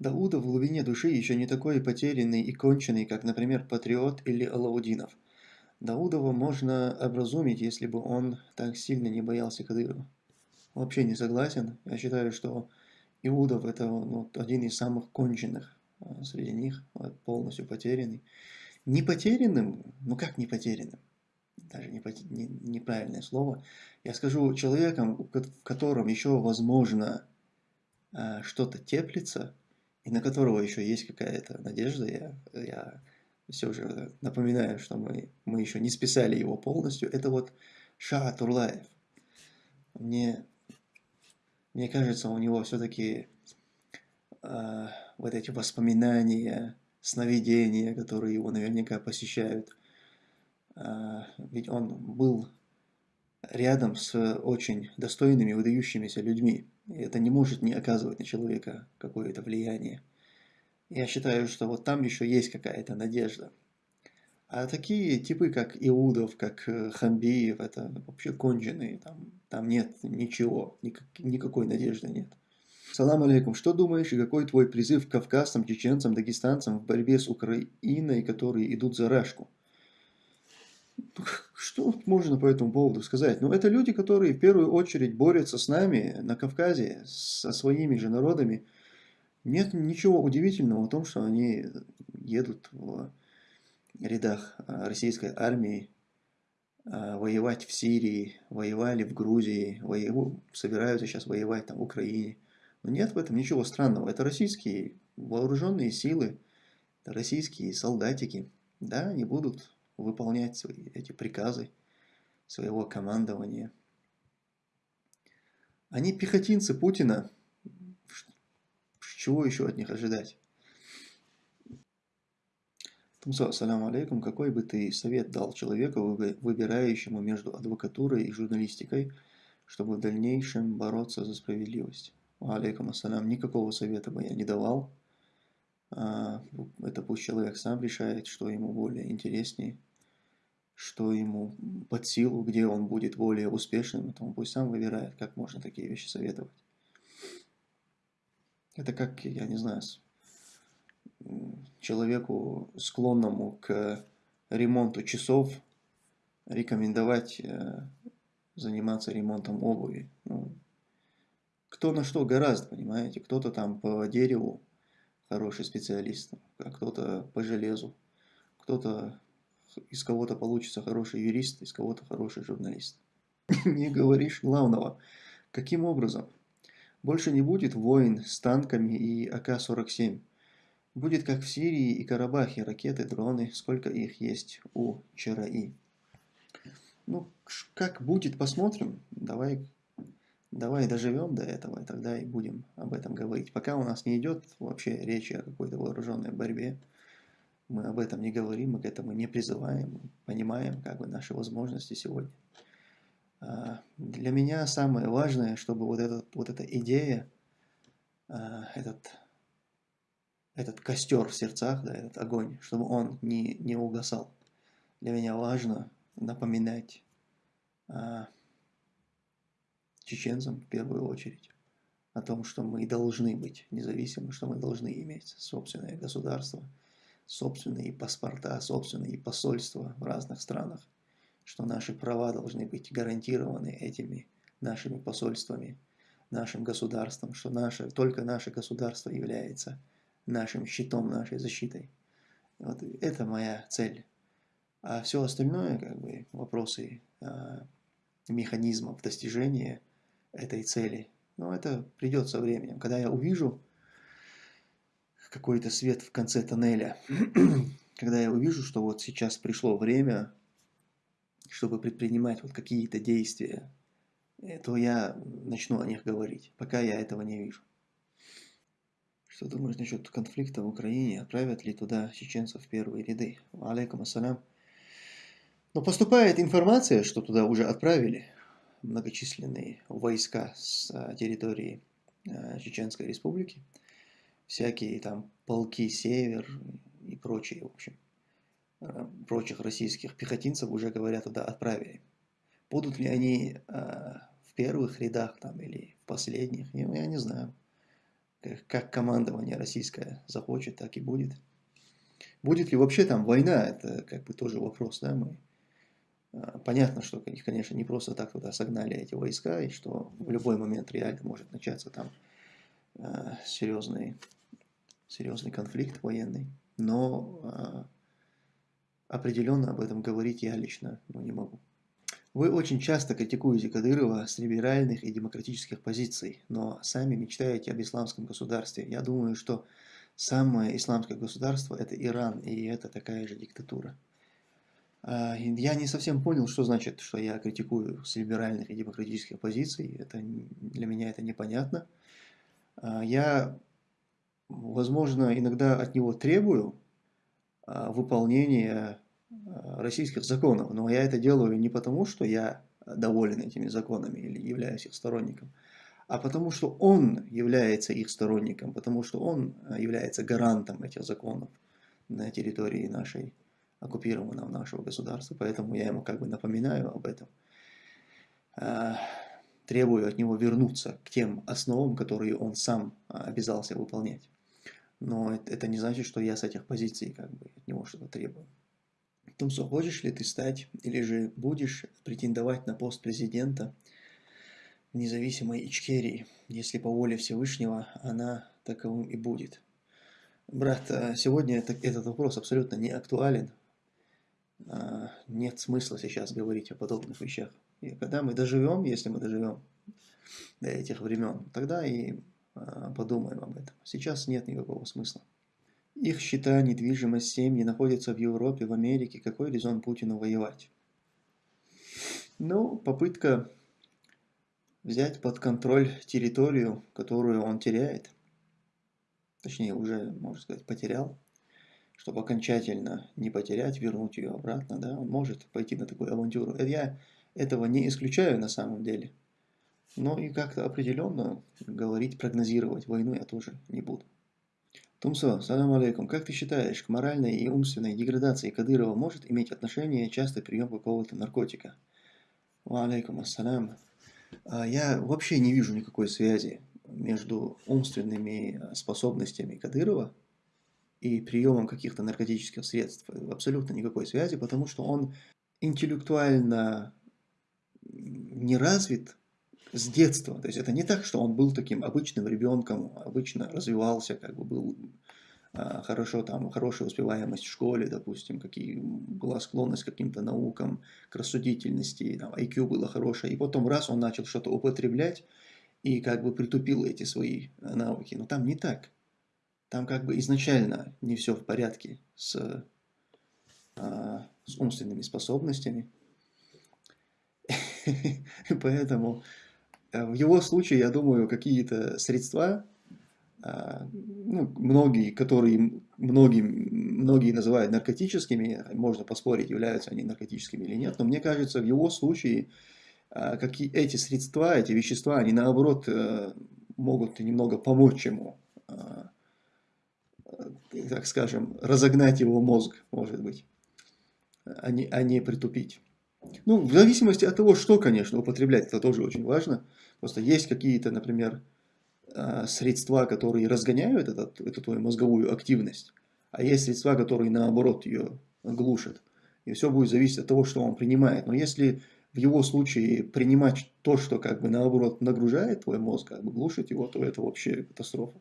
Дауда в глубине души еще не такой потерянный и конченый, как, например, Патриот или Алаудинов. Даудова можно образумить, если бы он так сильно не боялся Кадырова. Вообще не согласен. Я считаю, что Иудов это ну, один из самых конченных а, среди них, полностью потерянный. Не потерянным, ну как не потерянным? Даже не, не, неправильное слово. Я скажу человеком, в котором еще возможно а, что-то теплится, и на которого еще есть какая-то надежда. Я, я все же напоминаю, что мы, мы еще не списали его полностью. Это вот Ша Турлаев. Мне мне кажется, у него все-таки э, вот эти воспоминания, сновидения, которые его наверняка посещают, э, ведь он был рядом с очень достойными, выдающимися людьми. И это не может не оказывать на человека какое-то влияние. Я считаю, что вот там еще есть какая-то надежда. А такие типы, как Иудов, как э, Хамбиев, это вообще конченые. Там, там нет ничего, никак, никакой надежды нет. Салам алейкум. Что думаешь и какой твой призыв к кавказцам, чеченцам, дагестанцам в борьбе с Украиной, которые идут за Рашку? Что можно по этому поводу сказать? Ну, это люди, которые в первую очередь борются с нами на Кавказе, со своими же народами. Нет ничего удивительного в том, что они едут в рядах а, российской армии а, воевать в Сирии, воевали в Грузии, воеву, собираются сейчас воевать там в Украине. Но нет в этом ничего странного. Это российские вооруженные силы, российские солдатики. Да, они будут выполнять свои, эти приказы своего командования. Они пехотинцы Путина. Чего еще от них ожидать? Тумсо, ассаляму алейкум. Какой бы ты совет дал человеку, выбирающему между адвокатурой и журналистикой, чтобы в дальнейшем бороться за справедливость? Алейкум ассалям. Никакого совета бы я не давал. А, это пусть человек сам решает, что ему более интереснее, что ему под силу, где он будет более успешным. Это он пусть сам выбирает, как можно такие вещи советовать. Это как, я не знаю, человеку, склонному к ремонту часов, рекомендовать э, заниматься ремонтом обуви. Ну, кто на что гораздо, понимаете? Кто-то там по дереву хороший специалист, а кто-то по железу, кто-то из кого-то получится хороший юрист, из кого-то хороший журналист. Не говоришь главного. Каким образом? Больше не будет войн с танками и АК-47. Будет как в Сирии и Карабахе, ракеты, дроны, сколько их есть у ЧРИ. Ну, как будет, посмотрим. Давай, давай доживем до этого, и тогда и будем об этом говорить. Пока у нас не идет вообще речи о какой-то вооруженной борьбе, мы об этом не говорим, мы к этому не призываем, понимаем как бы наши возможности сегодня. А, для меня самое важное, чтобы вот, этот, вот эта идея, а, этот этот костер в сердцах, да, этот огонь, чтобы он не, не угасал. Для меня важно напоминать а, чеченцам в первую очередь о том, что мы должны быть независимы, что мы должны иметь собственное государство, собственные паспорта, собственные посольства в разных странах, что наши права должны быть гарантированы этими нашими посольствами, нашим государством, что наше, только наше государство является нашим щитом, нашей защитой. Вот это моя цель. А все остальное, как бы, вопросы а, механизмов достижения этой цели, ну, это придет со временем. Когда я увижу какой-то свет в конце тоннеля, когда я увижу, что вот сейчас пришло время, чтобы предпринимать вот какие-то действия, то я начну о них говорить, пока я этого не вижу. Что думаешь насчет конфликта в Украине? Отправят ли туда чеченцев в первые ряды? Алейкум ассалям. Но поступает информация, что туда уже отправили многочисленные войска с а, территории а, Чеченской Республики. Всякие там полки Север и прочие, в общем, прочих российских пехотинцев уже, говорят, туда отправили. Будут ли они в первых рядах там или в последних, я не знаю. как командование российское захочет, так и будет. Будет ли вообще там война, это как бы тоже вопрос, да, мы... А, понятно, что их, конечно, не просто так туда согнали эти войска, и что в любой момент реально может начаться там э, серьезный, серьезный конфликт военный, но э, определенно об этом говорить я лично ну, не могу. Вы очень часто критикуете Кадырова с либеральных и демократических позиций, но сами мечтаете об исламском государстве. Я думаю, что самое исламское государство – это Иран, и это такая же диктатура. А, я не совсем понял, что значит, что я критикую с либеральных и демократических позиций. Это, для меня это непонятно. А, я, возможно, иногда от него требую выполнения Э, российских законов. Но я это делаю не потому, что я доволен этими законами или являюсь их сторонником, а потому что он является их сторонником, потому что он э, является гарантом этих законов на территории нашей, оккупированного нашего государства. Поэтому я ему как бы напоминаю об этом. Требую от него вернуться к тем основам, которые он сам обязался выполнять. Но это не значит, что я с этих позиций как бы от него что-то требую. Тумсо, хочешь ли ты стать или же будешь претендовать на пост президента независимой Ичкерии, если по воле Всевышнего она таковым и будет? Брат, а сегодня это, этот вопрос абсолютно не актуален. А, нет смысла сейчас говорить о подобных вещах. И когда мы доживем, если мы доживем до этих времен, тогда и подумаем об этом. Сейчас нет никакого смысла. Их счета, недвижимость, семьи находятся в Европе, в Америке. Какой резон Путину воевать? Ну, попытка взять под контроль территорию, которую он теряет, точнее уже, можно сказать, потерял, чтобы окончательно не потерять, вернуть ее обратно, да, он может пойти на такую авантюру. Я этого не исключаю на самом деле, но и как-то определенно говорить, прогнозировать войну я тоже не буду. Тумсо, салам алейкум. Как ты считаешь, к моральной и умственной деградации Кадырова может иметь отношение частый прием какого-то наркотика? Алейкум ассалям. А, я вообще не вижу никакой связи между умственными способностями Кадырова и приемом каких-то наркотических средств. Абсолютно никакой связи, потому что он интеллектуально не развит с детства. То есть это не так, что он был таким обычным ребенком, обычно развивался, как бы был а, хорошо там, хорошая успеваемость в школе, допустим, какие, была склонность к каким-то наукам, к рассудительности, там, IQ было хорошее, и потом раз он начал что-то употреблять и как бы притупил эти свои э, навыки. Но там не так. Там как бы изначально не все в порядке с, а, с умственными способностями. Поэтому в его случае, я думаю, какие-то средства, а, ну, многие, которые многие, многие называют наркотическими, можно поспорить, являются они наркотическими или нет, но мне кажется, в его случае а, какие, эти средства, эти вещества, они наоборот э, могут немного помочь ему, а, так скажем, разогнать его мозг, может быть, а не, а не притупить. Ну, в зависимости от того, что, конечно, употреблять, это тоже очень важно. Просто есть какие-то, например, а, средства, которые разгоняют этот, эту твою мозговую активность, а есть средства, которые наоборот ее глушат. И все будет зависеть от того, что он принимает. Но если в его случае принимать то, что как бы наоборот нагружает твой мозг, как бы глушит его, то это вообще катастрофа.